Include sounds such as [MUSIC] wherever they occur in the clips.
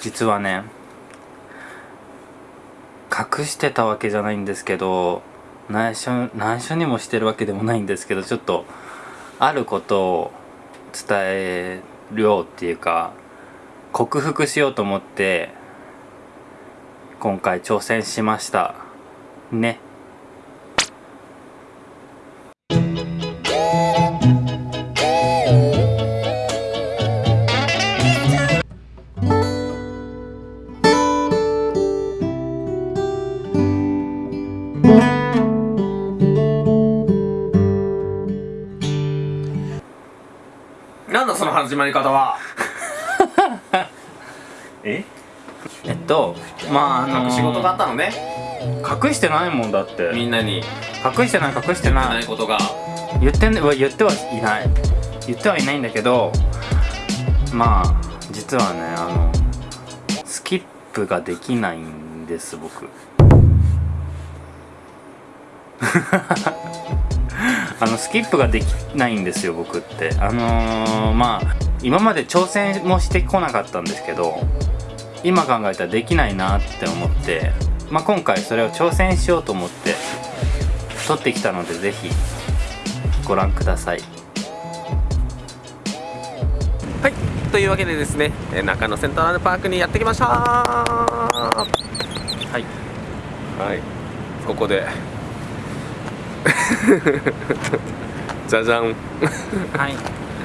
実はね隠してたわけじゃないんですけど内緒内緒にもしてるわけでもないんですけどちょっとあることを伝えようっていうか克服しようと思って今回挑戦しました。ね。始まり方は。[LAUGHS] え？えっとまああの隠し事があったのね。隠してないもんだって。みんなに。隠してない隠してなない。いことが言ってんね言ってはいない。言ってはいないんだけどまあ実はねあのスキップができないんです僕 [LAUGHS] あのスキップができないんですよ僕って。あのー、まあ今まで挑戦もしてこなかったんですけど今考えたらできないなって思って、まあ、今回それを挑戦しようと思って撮ってきたのでぜひご覧ください。はい。というわけでですねえー中野セントラルパークにやってきました。ははいい。ここで [LAUGHS] じゃじゃん。はい。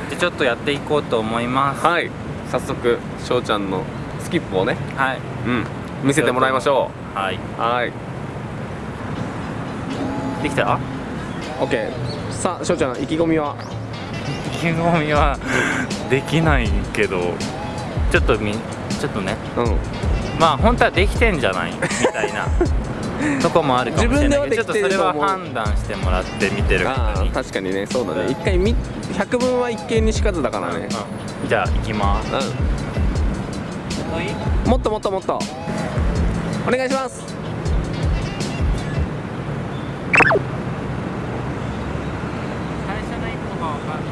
でちょっとやっていこうと思います。はい。早速翔ちゃんのスキップをね。はい。うん。見せてもらいましょはい。うはい。できた？OK さあ翔ちゃん意気込みは？意気込みはできないけどちょっとみちょっとね。うん。まあ本当はできてんじゃない？みたいな [LAUGHS] とこもあるかもしれないけどちょっとそれは判断してもらって見てるあ方に。あ確かにねそうだうん。ね一回み百聞は一見にしかずだからねうん。じゃあ行きます。うん。もっともっともっと。お願いします最初の一歩が分かんな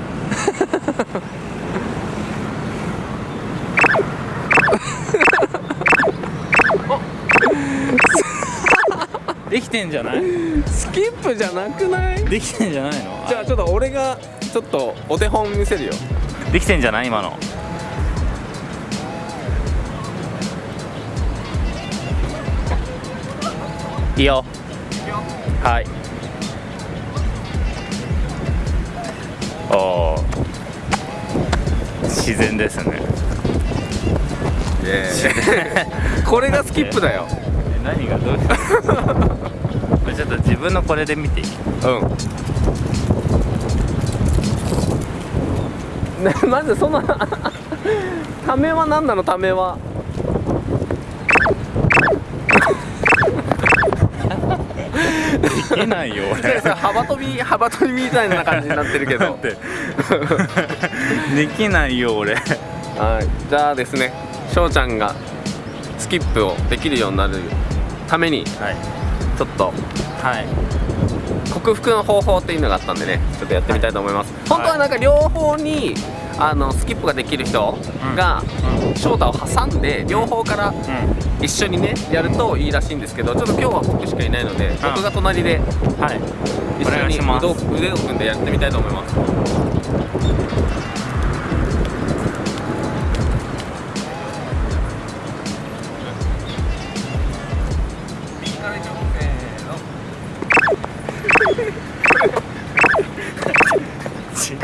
いできてんじゃない？スキップじゃなくない？できてんじゃないの？じゃあちょっと俺がちょっとお手本見せるよ。できてんじゃない？今の。いいよ。はい。おお自然ですね。これがスキップだよ。え何がどうしたのちょっと自分のこれで見ていい？うん。な [LAUGHS] まずその [LAUGHS] ためは何なの？ためは。できないよ俺。さ幅跳び幅跳びみたいな感じになってるけど。[LAUGHS] できないよ俺。はい。じゃあですね翔ちゃんがスキップをできるようになるためにはいちょっとはい。克服の方法っていうのがあったんでねちょっとやってみたいと思います、本当はなんか両方にあのスキップができる人が翔太を挟んで両方からうん。一緒にねやるといいらしいんですけどちょっと今日は僕しかいないので僕が隣ではい。一緒に腕を組んでやってみたいと思います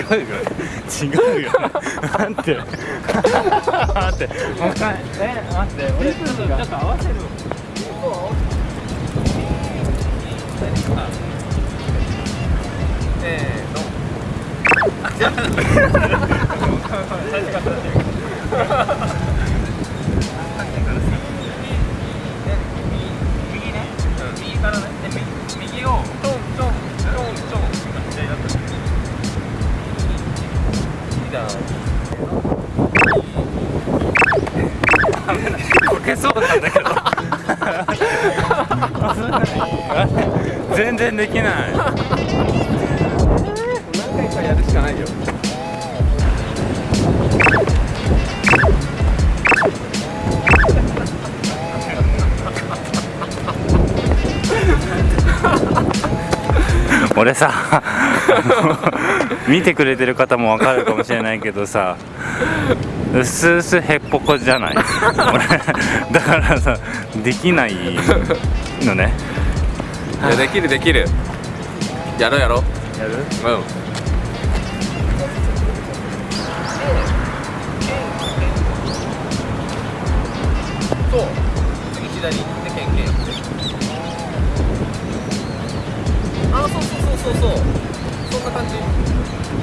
違うよ。違うよ。待って。待って。え待って俺ちょっとちょっと合わせるせーの右 [LAUGHS] けそうなんだけど。全然できない。何回かやるしかないよ。俺さ [LAUGHS] 見てくれてる方もわかるかもしれないけどさうすうすへっぽこじゃない。[LAUGHS] 俺だからさできないのね。いやできるできる。やろうやろう。やる？うん。そう次左行ってケンケンやって。あそうそうそうそうそう。そんな感じ。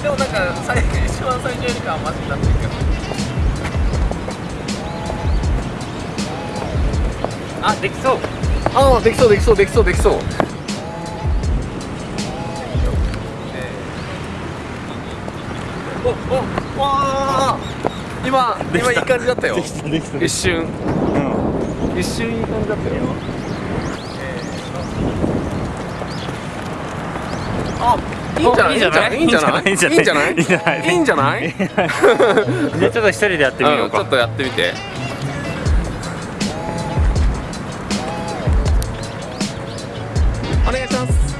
でもなんか最一番最初よりかはマシになってるけどあできそう。ああできそうできそうできそうできそう。おおわあ今今いい感じだったよ。できたできた。一瞬。うん。一瞬いい感じだったよ。あいいんじゃない？いいんじゃない？いいんじゃない？いいんじゃない？いいんじゃない？いいんじゃあちょっと一人でやってみようか。うんちょっとやってみてま [LAUGHS] す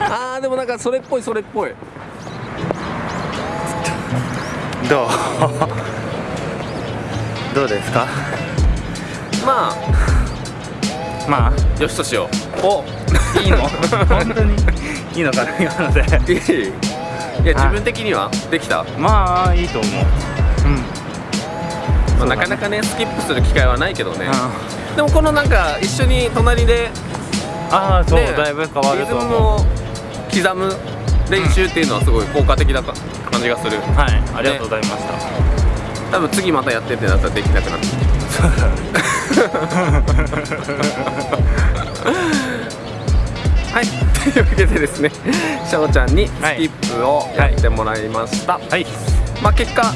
あーでもなんかそれっぽいそれっぽい。どう？どうですか？ままああよしとしよう。お。いいの？[LAUGHS] 本当にいいのかな今ので。[LAUGHS] いや自分的には？できた、まあいいと思う。うん。まあ、そうだねなかなかねスキップする機会はないけどね、あでもこのなんか一緒に隣であーそう、ねだいぶ変わるリズムと思うを刻む練習っていうのはすごい効果的なか感じがする。はいありがとうございました、多分次またやってってなったらできなくなってはいというわけでですね翔ちゃんにスキップをやってもらいました、はい。まあ結果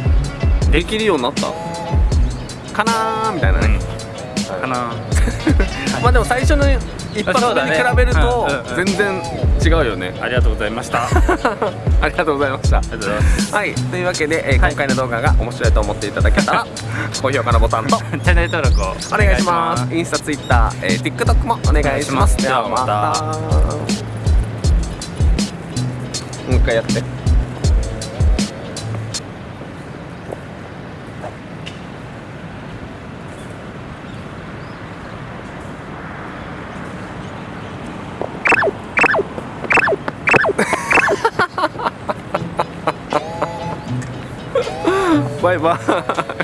できるようになった？かなーみたいなね、かな [LAUGHS] まあでも最初の一発目に比べるとそうだね。うんうん全然違うよね。ありがとうございました。あ [LAUGHS] ありがとうございました。りがとうございます。はい。というわけで、えーはい。今回の動画が面白いと思っていただけたら [LAUGHS] 高評価のボタンとチャンネル登録をお願いします。インスタツイッター、えー、TikTok もお願いします。ではまたもう一回やって。[LAUGHS] バイバイ。